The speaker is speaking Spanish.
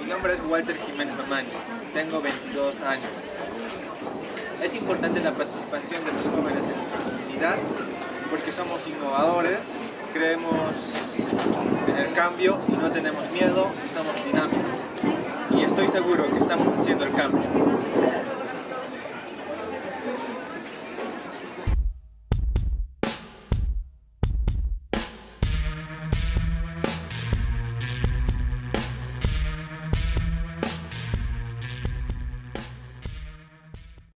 Mi nombre es Walter Jiménez Mamani, tengo 22 años. Es importante la participación de los jóvenes en nuestra comunidad porque somos innovadores, creemos en el cambio y no tenemos miedo y somos dinámicos. Y estoy seguro que estamos haciendo el cambio.